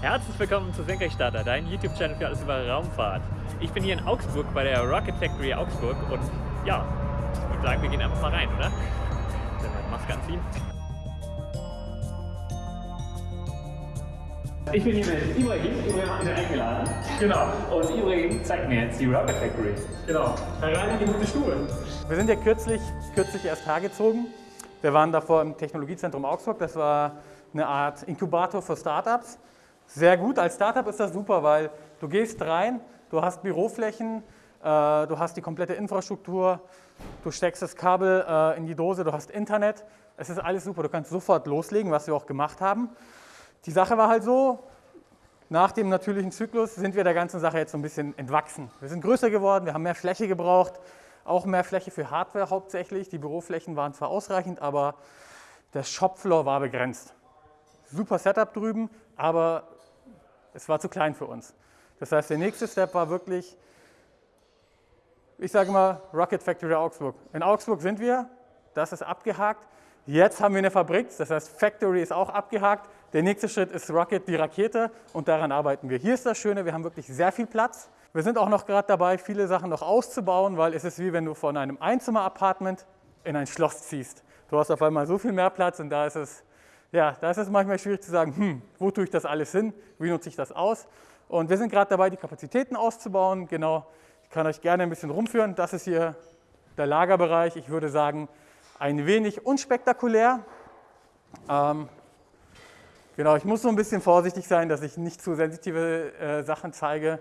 Herzlich willkommen zu Senkrechtstarter, dein YouTube-Channel für alles über Raumfahrt. Ich bin hier in Augsburg bei der Rocket Factory Augsburg und ja, ich würde sagen, wir gehen einfach mal rein, oder? Dann mal Maske anziehen. Ich bin hier mit Ibrahim, Ibrahim hat mich eingeladen. Genau, Und Ibrahim zeigt mir jetzt die Rocket Factory. genau. Herein in die gute Stube. Wir sind ja kürzlich, kürzlich erst hergezogen. Wir waren davor im Technologiezentrum Augsburg. Das war eine Art Inkubator für Startups. Sehr gut. Als Startup ist das super, weil du gehst rein, du hast Büroflächen, äh, du hast die komplette Infrastruktur, du steckst das Kabel äh, in die Dose, du hast Internet. Es ist alles super. Du kannst sofort loslegen, was wir auch gemacht haben. Die Sache war halt so, nach dem natürlichen Zyklus sind wir der ganzen Sache jetzt so ein bisschen entwachsen. Wir sind größer geworden, wir haben mehr Fläche gebraucht, auch mehr Fläche für Hardware hauptsächlich. Die Büroflächen waren zwar ausreichend, aber der Shopfloor war begrenzt. Super Setup drüben, aber es war zu klein für uns. Das heißt, der nächste Step war wirklich, ich sage mal, Rocket Factory Augsburg. In Augsburg sind wir, das ist abgehakt. Jetzt haben wir eine Fabrik, das heißt Factory ist auch abgehakt. Der nächste Schritt ist Rocket, die Rakete und daran arbeiten wir. Hier ist das Schöne, wir haben wirklich sehr viel Platz. Wir sind auch noch gerade dabei, viele Sachen noch auszubauen, weil es ist wie wenn du von einem Einzimmer-Apartment in ein Schloss ziehst. Du hast auf einmal so viel mehr Platz und da ist es, ja, da ist es manchmal schwierig zu sagen, hm, wo tue ich das alles hin, wie nutze ich das aus. Und wir sind gerade dabei, die Kapazitäten auszubauen. Genau, ich kann euch gerne ein bisschen rumführen. Das ist hier der Lagerbereich. Ich würde sagen, ein wenig unspektakulär. Ähm, genau, ich muss so ein bisschen vorsichtig sein, dass ich nicht zu sensitive äh, Sachen zeige.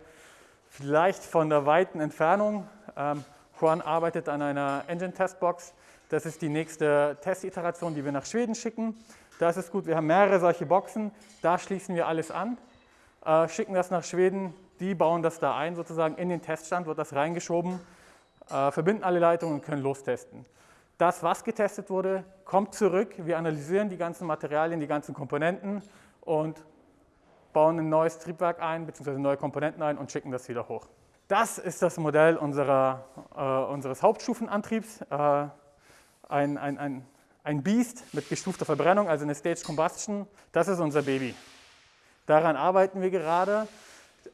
Vielleicht von der weiten Entfernung. Ähm, Juan arbeitet an einer Engine-Testbox. Das ist die nächste Testiteration, die wir nach Schweden schicken. Das ist gut, wir haben mehrere solche Boxen. Da schließen wir alles an, äh, schicken das nach Schweden. Die bauen das da ein, sozusagen in den Teststand wird das reingeschoben, äh, verbinden alle Leitungen und können lostesten. Das, was getestet wurde, kommt zurück. Wir analysieren die ganzen Materialien, die ganzen Komponenten und bauen ein neues Triebwerk ein, beziehungsweise neue Komponenten ein und schicken das wieder hoch. Das ist das Modell unserer, äh, unseres Hauptstufenantriebs. Äh, ein, ein, ein, ein Beast mit gestufter Verbrennung, also eine Stage Combustion. Das ist unser Baby. Daran arbeiten wir gerade.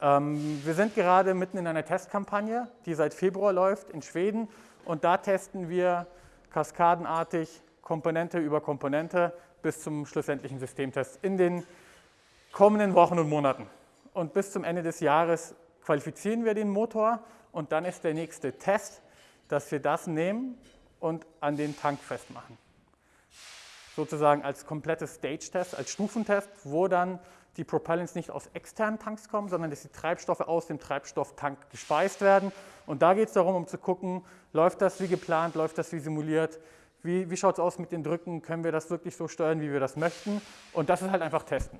Ähm, wir sind gerade mitten in einer Testkampagne, die seit Februar läuft in Schweden. Und da testen wir kaskadenartig Komponente über Komponente bis zum schlussendlichen Systemtest in den kommenden Wochen und Monaten. Und bis zum Ende des Jahres qualifizieren wir den Motor und dann ist der nächste Test, dass wir das nehmen und an den Tank festmachen. Sozusagen als komplettes Stage-Test, als Stufentest, wo dann die Propellants nicht aus externen Tanks kommen, sondern dass die Treibstoffe aus dem Treibstofftank gespeist werden. Und da geht es darum, um zu gucken, läuft das wie geplant, läuft das wie simuliert, wie, wie schaut es aus mit den Drücken, können wir das wirklich so steuern, wie wir das möchten. Und das ist halt einfach testen.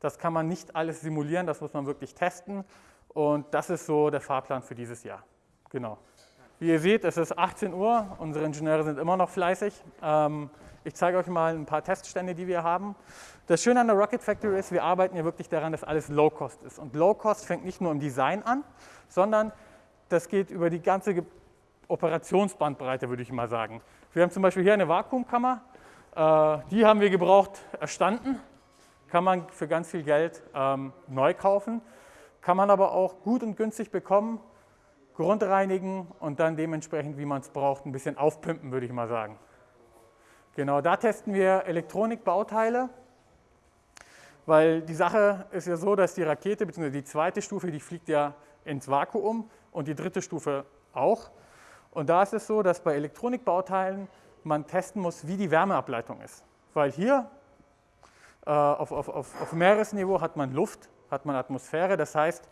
Das kann man nicht alles simulieren, das muss man wirklich testen. Und das ist so der Fahrplan für dieses Jahr. Genau. Wie ihr seht, es ist 18 Uhr, unsere Ingenieure sind immer noch fleißig. Ähm, ich zeige euch mal ein paar Teststände, die wir haben. Das Schöne an der Rocket Factory ist, wir arbeiten ja wirklich daran, dass alles Low-Cost ist. Und Low-Cost fängt nicht nur im Design an, sondern das geht über die ganze Operationsbandbreite, würde ich mal sagen. Wir haben zum Beispiel hier eine Vakuumkammer, äh, die haben wir gebraucht erstanden, kann man für ganz viel Geld ähm, neu kaufen, kann man aber auch gut und günstig bekommen, grundreinigen und dann dementsprechend, wie man es braucht, ein bisschen aufpimpen, würde ich mal sagen. Genau, da testen wir Elektronikbauteile, weil die Sache ist ja so, dass die Rakete, bzw. die zweite Stufe, die fliegt ja ins Vakuum und die dritte Stufe auch. Und da ist es so, dass bei Elektronikbauteilen man testen muss, wie die Wärmeableitung ist. Weil hier äh, auf, auf, auf, auf Meeresniveau hat man Luft, hat man Atmosphäre, das heißt,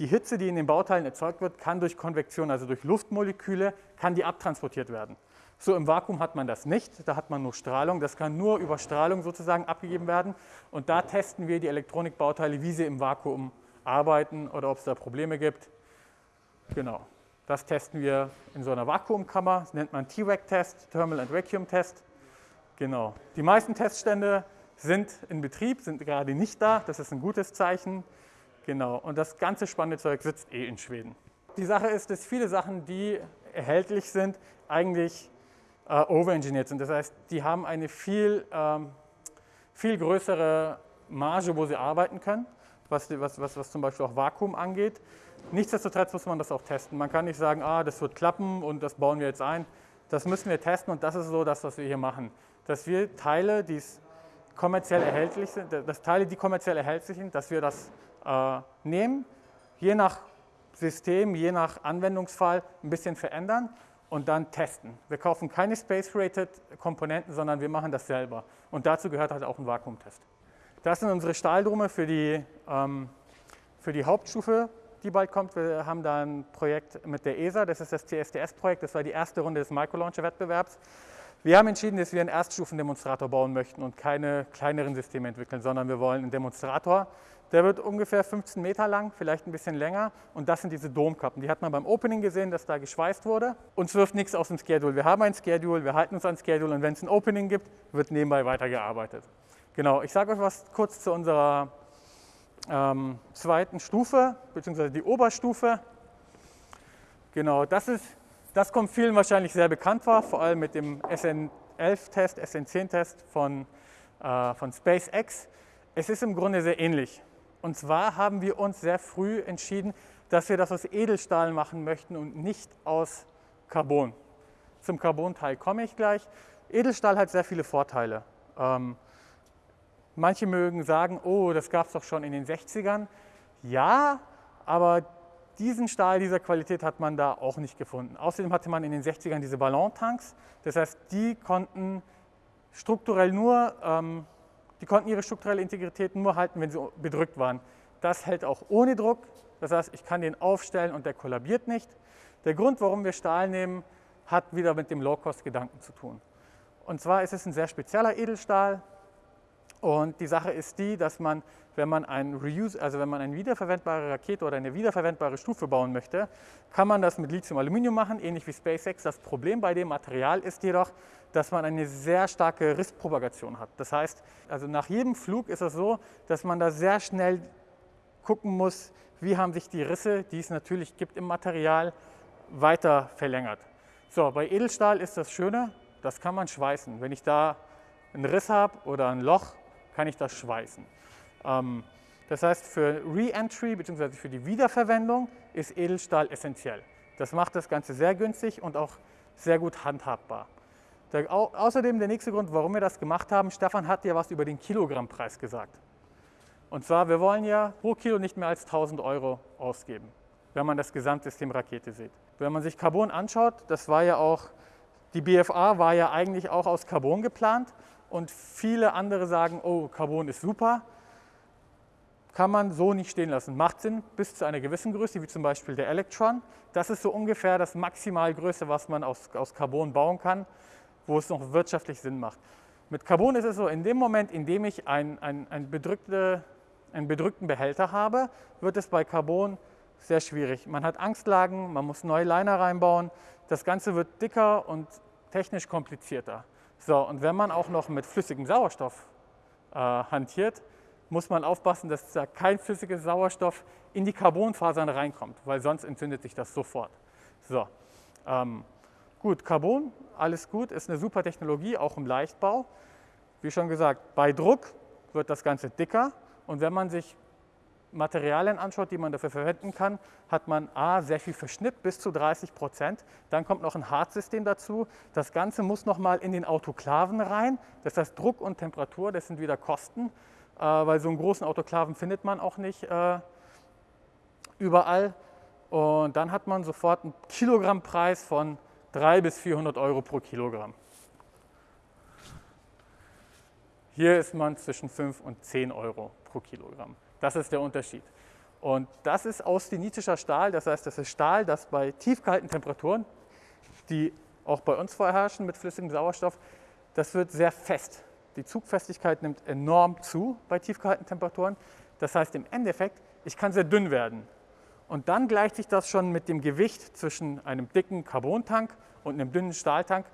die Hitze, die in den Bauteilen erzeugt wird, kann durch Konvektion, also durch Luftmoleküle, kann die abtransportiert werden. So im Vakuum hat man das nicht, da hat man nur Strahlung, das kann nur über Strahlung sozusagen abgegeben werden und da testen wir die Elektronikbauteile, wie sie im Vakuum arbeiten oder ob es da Probleme gibt. Genau, das testen wir in so einer Vakuumkammer, das nennt man T-Vac-Test, Thermal and Vacuum Test. Genau, die meisten Teststände sind in Betrieb, sind gerade nicht da, das ist ein gutes Zeichen. Genau, und das ganze spannende Zeug sitzt eh in Schweden. Die Sache ist, dass viele Sachen, die erhältlich sind, eigentlich äh, overengineert sind. Das heißt, die haben eine viel, ähm, viel größere Marge, wo sie arbeiten können. was, was, was, was zum Beispiel auch Vakuum angeht. Nichtsdestotrotz muss man das auch testen. Man kann nicht sagen, ah, das wird klappen und das bauen wir jetzt ein. Das müssen wir testen und das ist so das, was wir hier machen. Dass wir Teile, die kommerziell erhältlich sind, dass Teile, die kommerziell erhältlich sind, dass wir das äh, nehmen, je nach System, je nach Anwendungsfall ein bisschen verändern und dann testen. Wir kaufen keine Space-Rated Komponenten, sondern wir machen das selber. Und dazu gehört halt auch ein Vakuumtest. Das sind unsere Stahldrumme für die, ähm, für die Hauptstufe, die bald kommt. Wir haben da ein Projekt mit der ESA, das ist das CSTS-Projekt, das war die erste Runde des Microlauncher-Wettbewerbs. Wir haben entschieden, dass wir einen Erststufendemonstrator bauen möchten und keine kleineren Systeme entwickeln, sondern wir wollen einen Demonstrator, der wird ungefähr 15 Meter lang, vielleicht ein bisschen länger. Und das sind diese Domkappen. Die hat man beim Opening gesehen, dass da geschweißt wurde. Uns wirft nichts aus dem Schedule. Wir haben ein Schedule, wir halten uns an Schedule und wenn es ein Opening gibt, wird nebenbei weitergearbeitet. Genau, ich sage euch was kurz zu unserer ähm, zweiten Stufe, beziehungsweise die Oberstufe. Genau, das, ist, das kommt vielen wahrscheinlich sehr bekannt vor, vor allem mit dem SN11-Test, SN10-Test von, äh, von SpaceX. Es ist im Grunde sehr ähnlich. Und zwar haben wir uns sehr früh entschieden, dass wir das aus Edelstahl machen möchten und nicht aus Carbon. Zum Carbon-Teil komme ich gleich. Edelstahl hat sehr viele Vorteile. Ähm, manche mögen sagen, oh, das gab es doch schon in den 60ern. Ja, aber diesen Stahl dieser Qualität hat man da auch nicht gefunden. Außerdem hatte man in den 60ern diese Ballontanks. Das heißt, die konnten strukturell nur ähm, die konnten ihre strukturelle Integrität nur halten, wenn sie bedrückt waren. Das hält auch ohne Druck. Das heißt, ich kann den aufstellen und der kollabiert nicht. Der Grund, warum wir Stahl nehmen, hat wieder mit dem Low-Cost-Gedanken zu tun. Und zwar ist es ein sehr spezieller Edelstahl. Und die Sache ist die, dass man, wenn man, ein Reuse, also wenn man eine wiederverwendbare Rakete oder eine wiederverwendbare Stufe bauen möchte, kann man das mit Lithium-Aluminium machen, ähnlich wie SpaceX. Das Problem bei dem Material ist jedoch, dass man eine sehr starke Risspropagation hat. Das heißt, also nach jedem Flug ist es so, dass man da sehr schnell gucken muss, wie haben sich die Risse, die es natürlich gibt im Material, weiter verlängert. So, bei Edelstahl ist das Schöne, das kann man schweißen. Wenn ich da einen Riss habe oder ein Loch, kann ich das schweißen. Ähm, das heißt, für Re-Entry bzw. für die Wiederverwendung ist Edelstahl essentiell. Das macht das Ganze sehr günstig und auch sehr gut handhabbar. Der, au, außerdem der nächste Grund, warum wir das gemacht haben, Stefan hat ja was über den Kilogrammpreis gesagt. Und zwar, wir wollen ja pro Kilo nicht mehr als 1000 Euro ausgeben, wenn man das Gesamtsystem Rakete sieht. Wenn man sich Carbon anschaut, das war ja auch, die BFA war ja eigentlich auch aus Carbon geplant und viele andere sagen, oh, Carbon ist super, kann man so nicht stehen lassen. Macht Sinn bis zu einer gewissen Größe, wie zum Beispiel der Electron. Das ist so ungefähr das Maximalgröße, was man aus, aus Carbon bauen kann wo es noch wirtschaftlich Sinn macht. Mit Carbon ist es so, in dem Moment, in dem ich ein, ein, ein bedrückte, einen bedrückten Behälter habe, wird es bei Carbon sehr schwierig. Man hat Angstlagen, man muss neue Liner reinbauen, das Ganze wird dicker und technisch komplizierter. So, und wenn man auch noch mit flüssigem Sauerstoff äh, hantiert, muss man aufpassen, dass da kein flüssiger Sauerstoff in die Carbonfasern reinkommt, weil sonst entzündet sich das sofort. So, ähm, Gut, Carbon, alles gut, ist eine super Technologie, auch im Leichtbau. Wie schon gesagt, bei Druck wird das Ganze dicker und wenn man sich Materialien anschaut, die man dafür verwenden kann, hat man A, sehr viel Verschnitt, bis zu 30 Prozent. Dann kommt noch ein Hartsystem dazu. Das Ganze muss nochmal in den Autoklaven rein. Das heißt, Druck und Temperatur, das sind wieder Kosten, äh, weil so einen großen Autoklaven findet man auch nicht äh, überall. Und dann hat man sofort einen Kilogrammpreis von 300 bis 400 Euro pro Kilogramm. Hier ist man zwischen 5 und 10 Euro pro Kilogramm. Das ist der Unterschied. Und das ist austenitischer Stahl, das heißt, das ist Stahl, das bei tiefkalten Temperaturen, die auch bei uns vorherrschen mit flüssigem Sauerstoff, das wird sehr fest. Die Zugfestigkeit nimmt enorm zu bei tiefkalten Temperaturen. Das heißt im Endeffekt, ich kann sehr dünn werden. Und dann gleicht sich das schon mit dem Gewicht zwischen einem dicken Carbontank und einem dünnen Stahltank,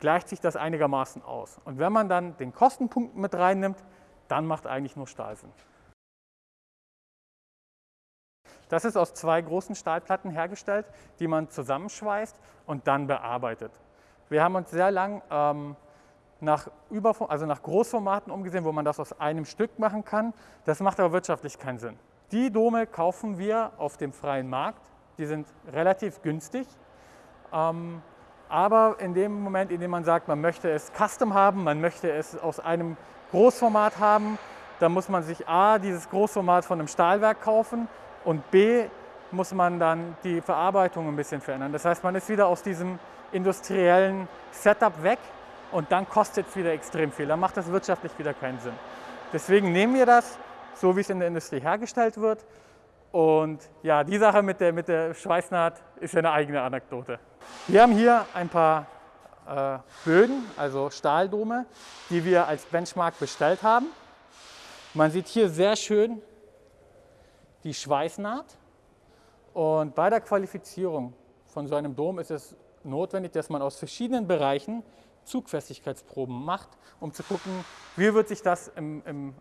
gleicht sich das einigermaßen aus. Und wenn man dann den Kostenpunkt mit reinnimmt, dann macht eigentlich nur Stahl Sinn. Das ist aus zwei großen Stahlplatten hergestellt, die man zusammenschweißt und dann bearbeitet. Wir haben uns sehr lang ähm, nach, also nach Großformaten umgesehen, wo man das aus einem Stück machen kann. Das macht aber wirtschaftlich keinen Sinn. Die Dome kaufen wir auf dem freien Markt. Die sind relativ günstig. Ähm, aber in dem Moment, in dem man sagt, man möchte es custom haben, man möchte es aus einem Großformat haben, dann muss man sich A, dieses Großformat von einem Stahlwerk kaufen und B, muss man dann die Verarbeitung ein bisschen verändern. Das heißt, man ist wieder aus diesem industriellen Setup weg und dann kostet es wieder extrem viel. Dann macht das wirtschaftlich wieder keinen Sinn. Deswegen nehmen wir das, so wie es in der Industrie hergestellt wird. Und ja, die Sache mit der, mit der Schweißnaht ist ja eine eigene Anekdote. Wir haben hier ein paar äh, Bögen, also Stahldome, die wir als Benchmark bestellt haben. Man sieht hier sehr schön die Schweißnaht. Und bei der Qualifizierung von so einem Dom ist es notwendig, dass man aus verschiedenen Bereichen Zugfestigkeitsproben macht, um zu gucken, wie wird sich das im, im,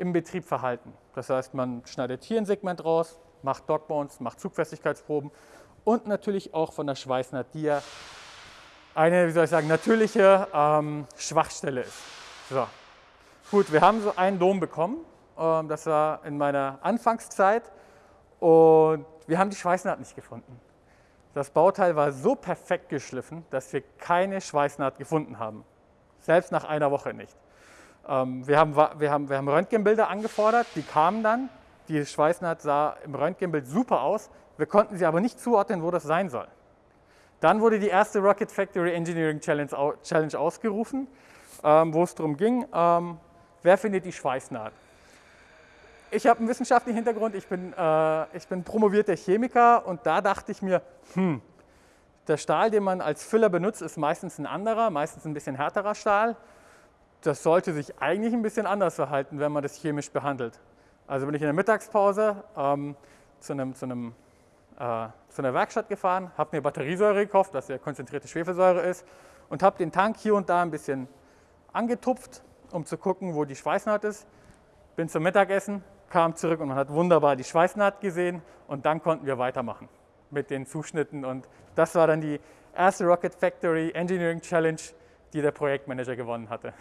im Betrieb verhalten. Das heißt, man schneidet hier ein Segment raus, macht Dogbones, macht Zugfestigkeitsproben und natürlich auch von der Schweißnaht, die ja eine, wie soll ich sagen, natürliche ähm, Schwachstelle ist. So. Gut, wir haben so einen Dom bekommen, ähm, das war in meiner Anfangszeit und wir haben die Schweißnaht nicht gefunden. Das Bauteil war so perfekt geschliffen, dass wir keine Schweißnaht gefunden haben. Selbst nach einer Woche nicht. Ähm, wir, haben, wir, haben, wir haben Röntgenbilder angefordert, die kamen dann. Die Schweißnaht sah im Röntgenbild super aus. Wir konnten sie aber nicht zuordnen, wo das sein soll. Dann wurde die erste Rocket Factory Engineering Challenge, ausgerufen, ähm, wo es darum ging, ähm, wer findet die Schweißnaht. Ich habe einen wissenschaftlichen Hintergrund, ich bin, äh, ich bin promovierter Chemiker und da dachte ich mir, hm, der Stahl, den man als Füller benutzt, ist meistens ein anderer, meistens ein bisschen härterer Stahl. Das sollte sich eigentlich ein bisschen anders verhalten, wenn man das chemisch behandelt. Also bin ich in der Mittagspause ähm, zu, einem, zu, einem, äh, zu einer Werkstatt gefahren, habe mir Batteriesäure gekauft, was ja konzentrierte Schwefelsäure ist, und habe den Tank hier und da ein bisschen angetupft, um zu gucken, wo die Schweißnaht ist. Bin zum Mittagessen, kam zurück und man hat wunderbar die Schweißnaht gesehen und dann konnten wir weitermachen mit den Zuschnitten und das war dann die erste Rocket Factory Engineering Challenge, die der Projektmanager gewonnen hatte.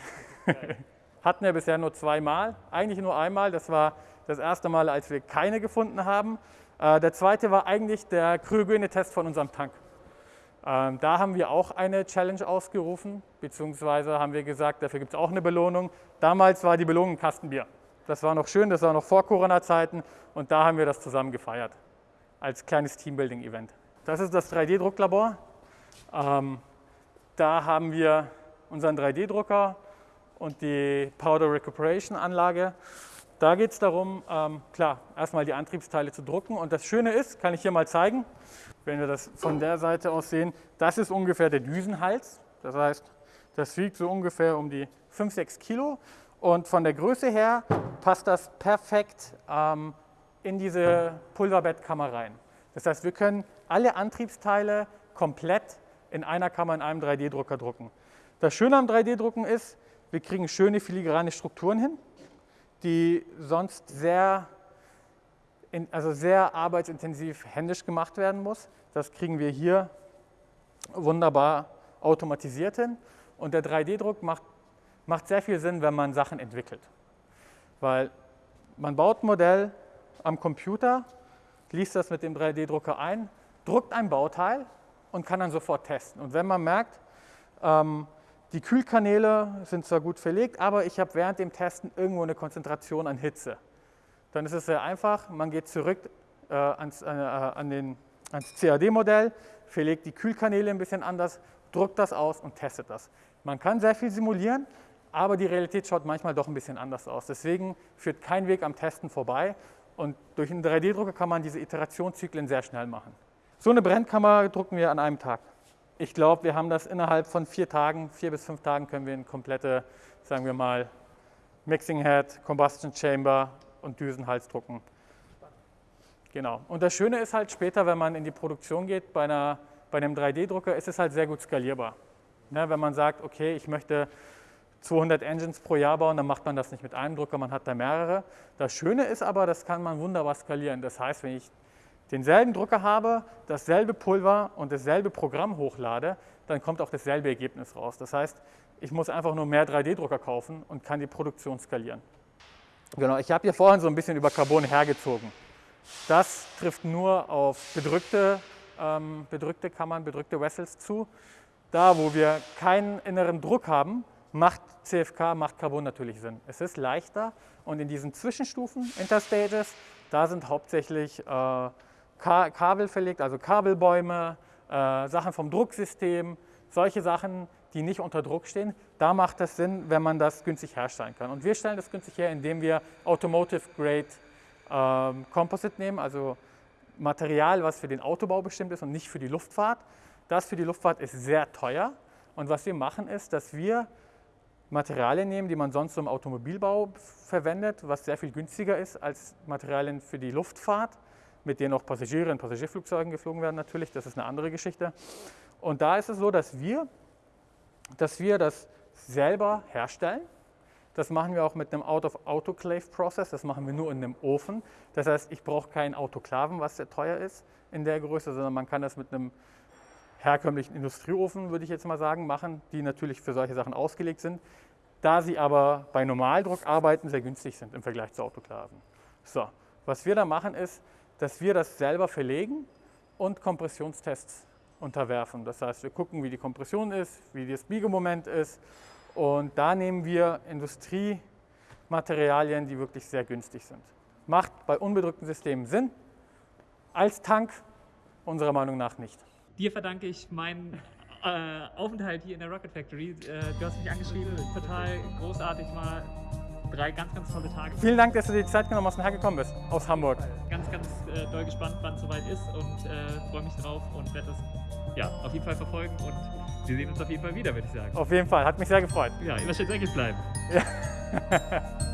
Hatten wir bisher nur zweimal, eigentlich nur einmal, das war das erste Mal, als wir keine gefunden haben. Äh, der zweite war eigentlich der Kryogene-Test von unserem Tank. Ähm, da haben wir auch eine Challenge ausgerufen, beziehungsweise haben wir gesagt, dafür gibt es auch eine Belohnung. Damals war die Belohnung Kastenbier. Das war noch schön, das war noch vor Corona-Zeiten und da haben wir das zusammen gefeiert als kleines Teambuilding-Event. Das ist das 3D-Drucklabor. Ähm, da haben wir unseren 3D-Drucker und die Powder Recuperation Anlage. Da geht es darum, ähm, klar, erstmal die Antriebsteile zu drucken. Und das Schöne ist, kann ich hier mal zeigen, wenn wir das von der Seite aus sehen, das ist ungefähr der Düsenhals. Das heißt, das wiegt so ungefähr um die 5, 6 Kilo. Und von der Größe her passt das perfekt ähm, in diese Pulverbettkammer rein. Das heißt, wir können alle Antriebsteile komplett in einer Kammer in einem 3D-Drucker drucken. Das Schöne am 3D-Drucken ist, wir kriegen schöne filigrane Strukturen hin, die sonst sehr, also sehr arbeitsintensiv händisch gemacht werden muss. Das kriegen wir hier wunderbar automatisiert hin. Und der 3D-Druck macht macht sehr viel Sinn, wenn man Sachen entwickelt. Weil man baut ein Modell am Computer, liest das mit dem 3D-Drucker ein, druckt ein Bauteil und kann dann sofort testen. Und wenn man merkt, ähm, die Kühlkanäle sind zwar gut verlegt, aber ich habe während dem Testen irgendwo eine Konzentration an Hitze, dann ist es sehr einfach, man geht zurück äh, ans, äh, an den, ans CAD-Modell, verlegt die Kühlkanäle ein bisschen anders, druckt das aus und testet das. Man kann sehr viel simulieren, aber die Realität schaut manchmal doch ein bisschen anders aus. Deswegen führt kein Weg am Testen vorbei und durch einen 3D-Drucker kann man diese Iterationszyklen sehr schnell machen. So eine Brennkammer drucken wir an einem Tag. Ich glaube, wir haben das innerhalb von vier Tagen, vier bis fünf Tagen können wir eine komplette, sagen wir mal, Mixing Head, Combustion Chamber und Düsenhals drucken. Genau. Und das Schöne ist halt später, wenn man in die Produktion geht, bei, einer, bei einem 3D-Drucker ist es halt sehr gut skalierbar. Ne, wenn man sagt, okay, ich möchte 200 Engines pro Jahr bauen, dann macht man das nicht mit einem Drucker, man hat da mehrere. Das Schöne ist aber, das kann man wunderbar skalieren. Das heißt, wenn ich denselben Drucker habe, dasselbe Pulver und dasselbe Programm hochlade, dann kommt auch dasselbe Ergebnis raus. Das heißt, ich muss einfach nur mehr 3D-Drucker kaufen und kann die Produktion skalieren. Genau, ich habe hier vorhin so ein bisschen über Carbon hergezogen. Das trifft nur auf bedrückte, ähm, bedrückte Kammern, bedrückte Vessels zu. Da, wo wir keinen inneren Druck haben, macht CFK, macht Carbon natürlich Sinn. Es ist leichter und in diesen Zwischenstufen, Interstages, da sind hauptsächlich äh, Kabel verlegt, also Kabelbäume, äh, Sachen vom Drucksystem, solche Sachen, die nicht unter Druck stehen. Da macht es Sinn, wenn man das günstig herstellen kann. Und wir stellen das günstig her, indem wir Automotive Grade ähm, Composite nehmen, also Material, was für den Autobau bestimmt ist und nicht für die Luftfahrt. Das für die Luftfahrt ist sehr teuer. Und was wir machen ist, dass wir Materialien nehmen, die man sonst im Automobilbau verwendet, was sehr viel günstiger ist als Materialien für die Luftfahrt, mit denen auch Passagiere in Passagierflugzeugen geflogen werden natürlich, das ist eine andere Geschichte. Und da ist es so, dass wir, dass wir das selber herstellen. Das machen wir auch mit einem Out-of-Autoclave-Process, das machen wir nur in einem Ofen. Das heißt, ich brauche keinen Autoklaven, was sehr teuer ist in der Größe, sondern man kann das mit einem herkömmlichen Industrieofen, würde ich jetzt mal sagen, machen, die natürlich für solche Sachen ausgelegt sind, da sie aber bei Normaldruck arbeiten, sehr günstig sind im Vergleich zu Autoklaven. So, was wir da machen ist, dass wir das selber verlegen und Kompressionstests unterwerfen. Das heißt, wir gucken, wie die Kompression ist, wie das Biegemoment ist und da nehmen wir Industriematerialien, die wirklich sehr günstig sind. Macht bei unbedrückten Systemen Sinn, als Tank unserer Meinung nach nicht. Dir verdanke ich meinen äh, Aufenthalt hier in der Rocket Factory. Äh, du hast mich angeschrieben, total großartig, mal drei ganz, ganz tolle Tage. Vielen Dank, dass du dir die Zeit genommen hast und hergekommen bist aus Hamburg. Äh, doll gespannt, wann es soweit ist und äh, freue mich drauf und werde das ja, auf jeden Fall verfolgen und wir sehen uns auf jeden Fall wieder, würde ich sagen. Auf jeden Fall, hat mich sehr gefreut. Ja, immer schön dreckig bleiben. Ja.